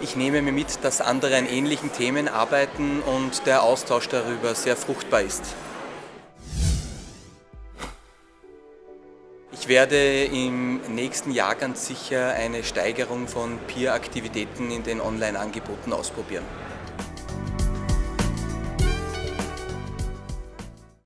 Ich nehme mir mit, dass andere an ähnlichen Themen arbeiten und der Austausch darüber sehr fruchtbar ist. Ich werde im nächsten Jahr ganz sicher eine Steigerung von Peer-Aktivitäten in den Online-Angeboten ausprobieren.